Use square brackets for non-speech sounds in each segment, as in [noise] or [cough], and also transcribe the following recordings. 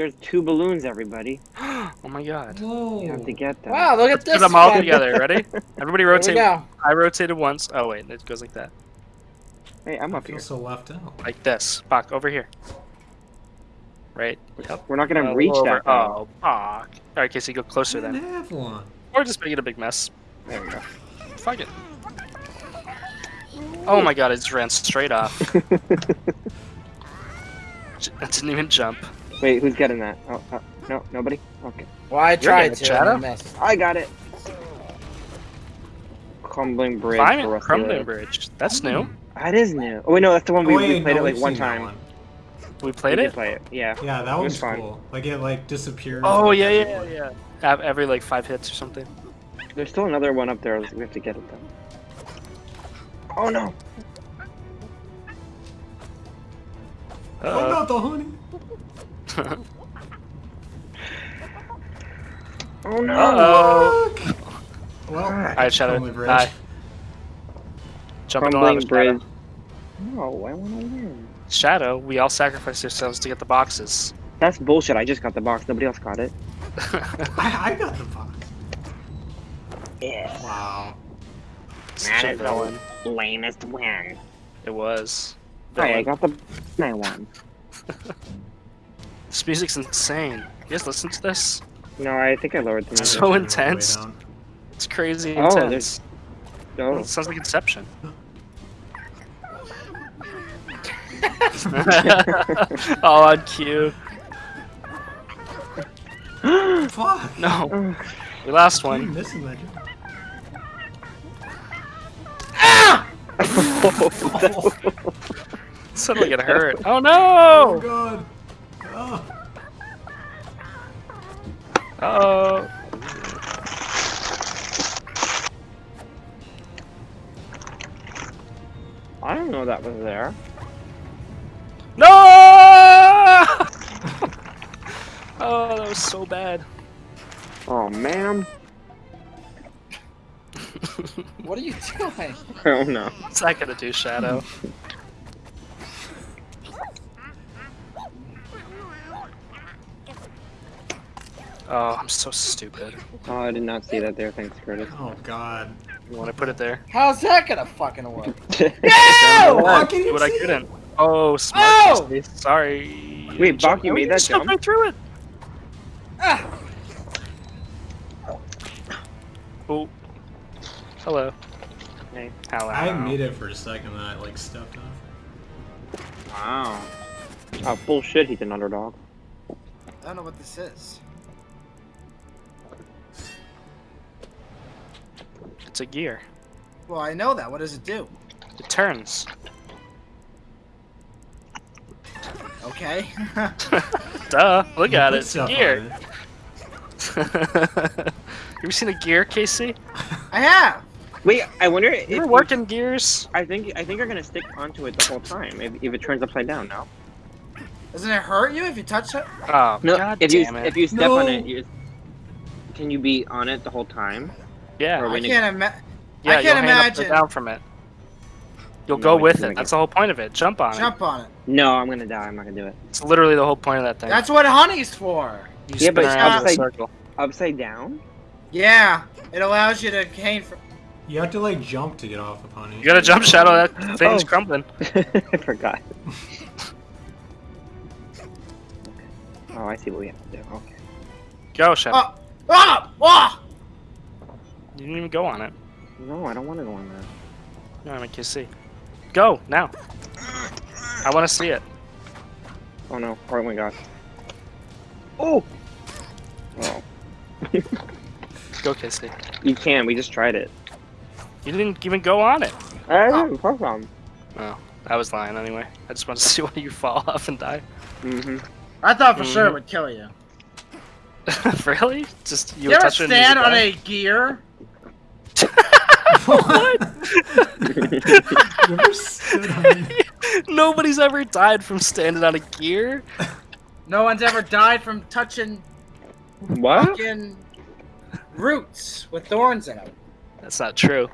there's two balloons, everybody. [gasps] oh my god. Whoa. You have to get them. Wow, look at Put this. them all together. Ready? [laughs] Everybody rotate. I rotated once. Oh wait, it goes like that. Hey, I'm I up feel here. so left out. Like this. Bach, over here. Right. Yep. We're not gonna Uh, reach over- that. though. Oh, Bach. Alright, Casey, go closer I didn't then. have one. Or just make it a big mess. There we go. Fuck it. Oh my god, it just ran straight off. [laughs] I didn't even jump. Wait, who's getting that? Oh, uh, no, nobody. Okay, Well, I tried to. And I missed. I got it. Crumbling bridge. Climate for Crumbling Bridge. That's new. That is new. Oh wait, no, that's the one we, Oh, we played no, it like one time. one. We played we it? Did play it. Yeah. Yeah, that It was was fun. Like it like disappeared. Oh yeah, yeah, yeah. Have every like five hits or something. There's still another one up there. We have to get it though. Oh no! Oh, Uh, not the honey. Oh no! Uh-oh. Well, Alright, Shadow. Crumbling Bridge. Hi. Jump in the Crumbling lava, bridge. Shadow. No, I want to win. Shadow, we all sacrificed ourselves to get the boxes. That's bullshit. I just got the box. Nobody else got it. [laughs] I, I got the box. Yeah. Wow. Such a That is villain. the lamest win. It was. Hey, I got the. I won. [laughs] This music's insane. You guys listen to this? No, I think I lowered the It's music. so intense. It's crazy Oh, intense. there's- Oh, It sounds like Inception. [laughs] [laughs] oh, on cue. Fuck. No, we lost I'm one. missing that. Ah! [laughs] jump. Suddenly get hurt. Oh Oh no! god. Oh. I don't know that was there. No! [laughs] oh, that was so bad. Oh man. What are you doing? Oh no. What's that gonna do, Shadow? Oh, I'm so stupid. Oh, I did not see that there. Thanks, Curtis. Oh god. You want to put it there? How's that gonna fucking work? [laughs] Oh, I can Do what I couldn't. Oh, smart. Oh! Sorry. Wait, Bach, you made that just jumped jump? right through it. Ah, Oh. Hello. Hey. Hello. I made it for a second and I like stepped off. Wow. Oh bullshit. He's an underdog. I don't know what this is. It's a gear. Well, I know that. What does it do? It turns. Okay. [laughs] Duh. Look at it. It's a gear. it. [laughs] you ever seen a gear, Casey? I have. Wait, I wonder if You ever you- working gears? I think I think you're gonna stick onto it the whole time if, if it turns upside down. No. Doesn't it hurt you if you touch it? Oh, No. god if you it. if you step on it, you can you be on it the whole time? Yeah. I can't imagine. Yeah, I you'll can't hang upside imagine. down from it. You'll No, go with it. That's it- the whole point of it. Jump on it. Jump on it. No, I'm gonna die. I'm not gonna do it. It's literally the whole point of that thing. That's what honey's for. you Yeah, spin but around in a upside- circle. Upside down? Yeah, it allows you to gain. From... You have to like jump to get off of honey. You gotta jump shadow. That [laughs] thing's Oh. crumbling. [laughs] I forgot. [laughs] oh, I see what we have to do. Okay. Go shadow. Oh, ah, ah! You didn't even go on it. No, I don't want to go on that. No, I can see. Go now. I want to see it. Oh no! Oh my god! Oh! Oh, [laughs] Go, Kissy. you can. We just tried it. You didn't even go on it. I didn't fuck on. Oh, I was lying anyway. I just wanted to [laughs] see why you fall off and die. Mm-hmm. I thought for sure Mhm. it would kill you. [laughs] really? Just you, You, were ever touching it stand on a gear? What? You ever stood on it? Nobody's ever died from standing on a gear. No one's ever died from touching What? fucking roots with thorns in them. That's not true.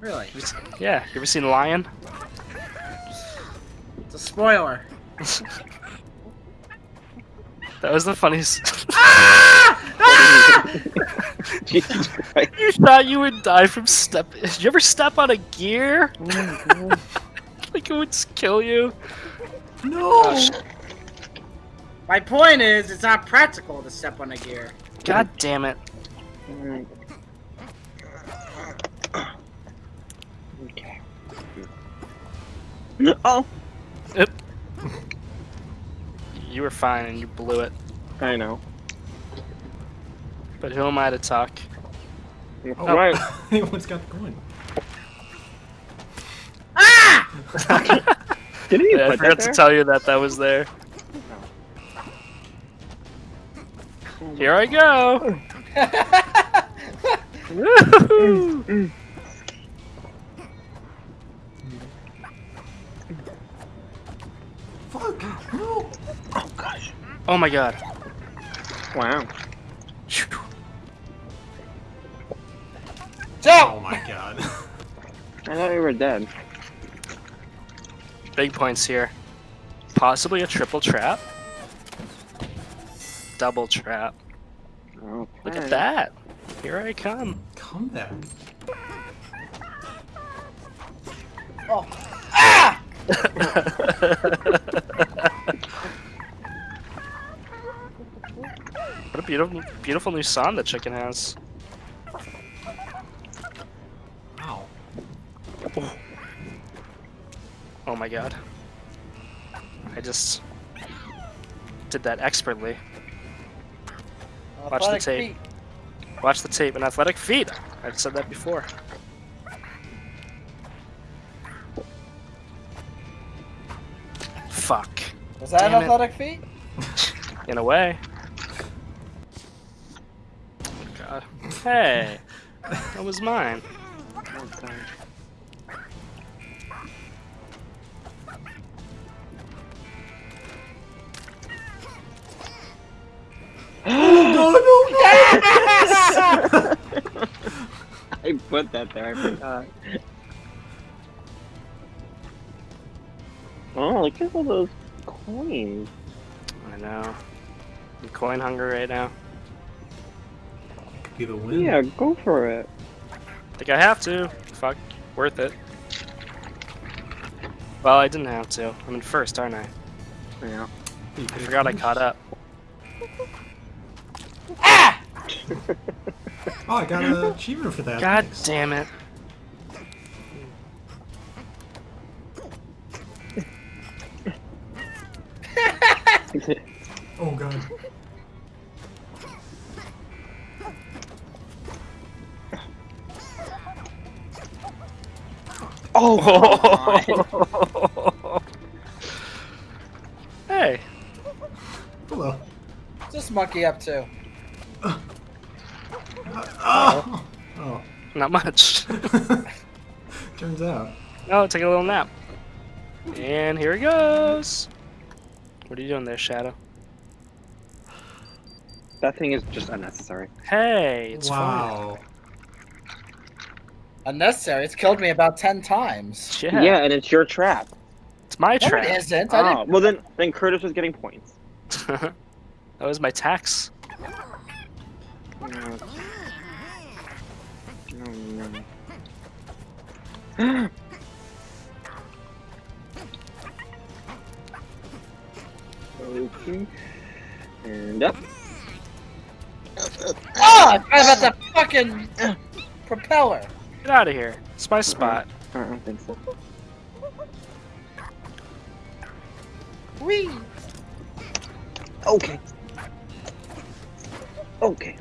Really? You ever se- Yeah, you ever seen a Lion? It's a spoiler. [laughs] That was the funniest. Ah! Ah! [laughs] Jesus Christ. you thought you would die from step. Did you ever step on a gear? Oh. [laughs] Like it would kill you. No. Gosh. My point is, it's not practical to step on a gear. God damn it. Alright. Okay. Oh, You were fine and you blew it. I know. But who am I to talk? Oh, Right. [laughs] Anyone's got the coin. [laughs] Didn't you Yeah, I forgot that to tell you that that was there. Here I go. Woohoo! [laughs] Fuck. No. Oh gosh. Oh my god. Wow. Phew. Oh my god. I thought we were dead. Big points here. Possibly a triple trap. Double trap. Okay. Look at that. Here I come. Come back. Oh. Ah! [laughs] What a beautiful, beautiful new song the chicken has. Oh my god. I just did that expertly. Watch the tape. feet. Watch the tape and athletic feet. I've said that before. Fuck. Was that Damn it. athletic feat? [laughs] In a way. Oh god. Hey. That was mine. [laughs] put that there. I forgot. Oh, look at all those coins. I know. I'm coin hungry right now. Be the win. Yeah, go for it. I Think I have to. Fuck. Worth it. Well, I didn't have to. I'm in first, aren't I? Yeah. I forgot I caught up. [laughs] Ah! [laughs] Oh, I got an achievement for that. God Thanks. damn it. [laughs] Oh god. oh, [laughs] oh hey. Hello. What's this monkey up to? Oh. Oh. Not much. [laughs] Turns out. oh, take a little nap. And here he goes. What are you doing there, Shadow? that thing is just unnecessary. Hey, it's fine. wow. Unnecessary. It's killed me about ten times. Yeah, Yeah, and it's your trap. it's my No, trap. it isn't. I Oh, well then, then Curtis was getting points. [laughs] that was my tax. No. Okay. And up. didn't. Oh, I forgot about the fucking uh, propeller. Get out of here. It's my spot. I don't think so. Whee! Okay. Okay.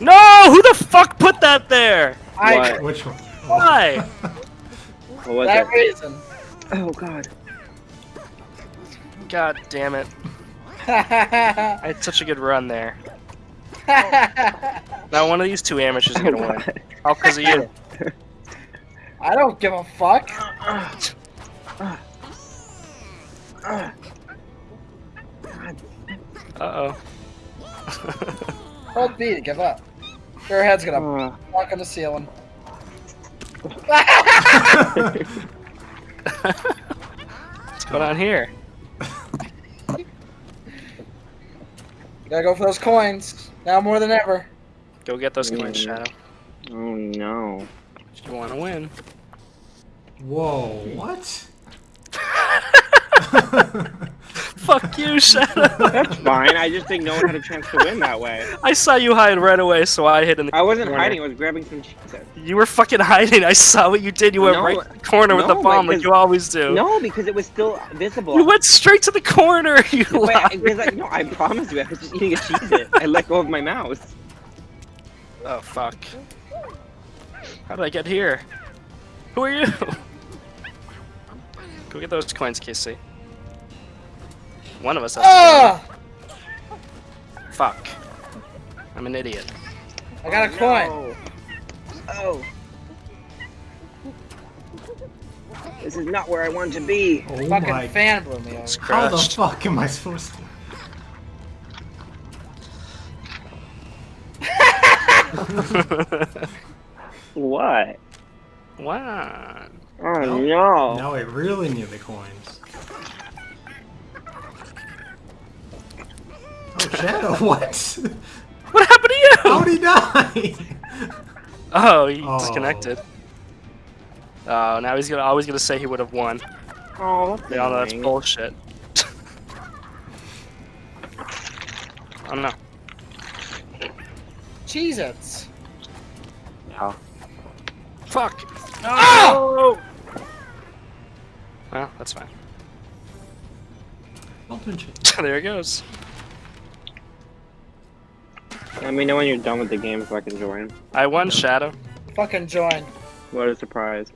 No! Who the fuck put that there? I Which one? Why? [laughs] What was that it? reason. Oh god. God damn it. [laughs] I had such a good run there. [laughs] Now one of these two amateurs is gonna Oh, win. God. All because of you. I don't give a fuck. Uh oh. Hold B to give up. Your head's gonna Uh, walk on the ceiling. [laughs] What's going on here? you Gotta go for those coins. Now more than ever. Go get those coins, Mm. Shadow. Oh no. You want to win. Whoa, what? [laughs] Fuck you, Shadow. That's fine. I just think no one had a chance to win that way. I saw you hide right away, so I hid in the I wasn't corner. hiding. I was grabbing some cheeses. You were fucking hiding. I saw what you did. You went No, right to the corner with the bomb like, like you always do. No, because it was still visible. You went straight to the corner. [laughs] You But I, no, I promise you, I was just eating a cheese. I let go of my mouse. Oh fuck. How did I get here? Who are you? Go get those coins, Casey. One of us has to Ah! go. Fuck. I'm an idiot. I got a coin. No. Oh. This is not where I want to be. Oh Fucking my. fan blew me It's over. How the crushed. fuck am I supposed to? [laughs] What? wow. Oh No. no. Now I really need the coins. Oh, Shadow, [laughs] what? What happened to you? How'd he die? [laughs] Oh, he Oh. disconnected. Oh, now he's gonna always gonna say he would have won. Oh, that's They all know that's bullshit. [laughs] I don't know. Cheez Its. Yeah. Fuck. Oh! Well, that's fine. There it goes. Let me know when you're done with the game so I can join. I won, Shadow. Fucking join. What a surprise.